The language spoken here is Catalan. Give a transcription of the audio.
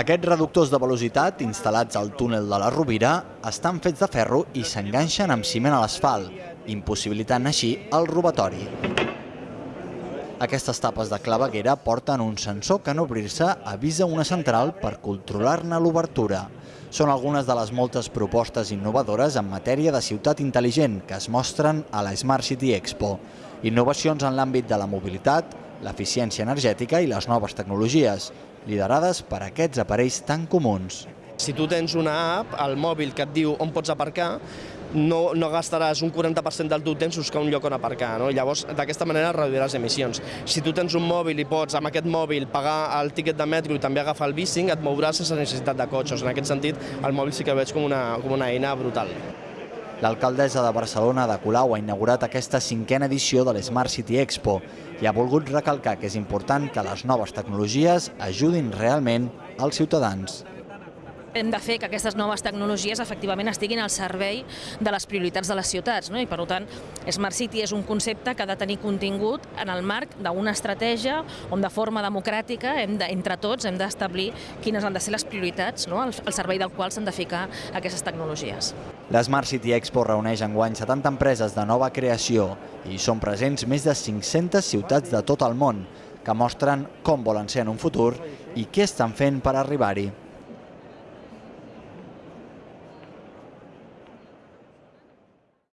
Aquests reductors de velocitat, instal·lats al túnel de la Rovira, estan fets de ferro i s'enganxen amb ciment a l'asfalt, impossibilitant així el robatori. Aquestes tapes de claveguera porten un sensor que en obrir-se avisa una central per controlar-ne l'obertura. Són algunes de les moltes propostes innovadores en matèria de ciutat intel·ligent que es mostren a la Smart City Expo. Innovacions en l'àmbit de la mobilitat, l'eficiència energètica i les noves tecnologies, liderades per aquests aparells tan comuns. Si tu tens una app al mòbil que et diu on pots aparcar, no, no gastaràs un 40% del teu temps buscar un lloc on aparcar. No? Llavors, d'aquesta manera reduiràs emissions. Si tu tens un mòbil i pots amb aquest mòbil pagar el tiquet de metro i també agafar el bicing, et mouràs sense necessitat de cotxes. En aquest sentit, el mòbil sí que veig com una, com una eina brutal. L'alcaldessa de Barcelona, de Colau, ha inaugurat aquesta cinquena edició de l'Smart City Expo i ha volgut recalcar que és important que les noves tecnologies ajudin realment als ciutadans hem de fer que aquestes noves tecnologies efectivament estiguin al servei de les prioritats de les ciutats. No? I per tant, Smart City és un concepte que ha de tenir contingut en el marc d'una estratègia on de forma democràtica, hem de, entre tots, hem d'establir quines han de ser les prioritats no? al, al servei del qual s'han de ficar aquestes tecnologies. La Smart City Expo reuneix enguany 70 empreses de nova creació i són presents més de 500 ciutats de tot el món que mostren com volen ser en un futur i què estan fent per arribar-hi.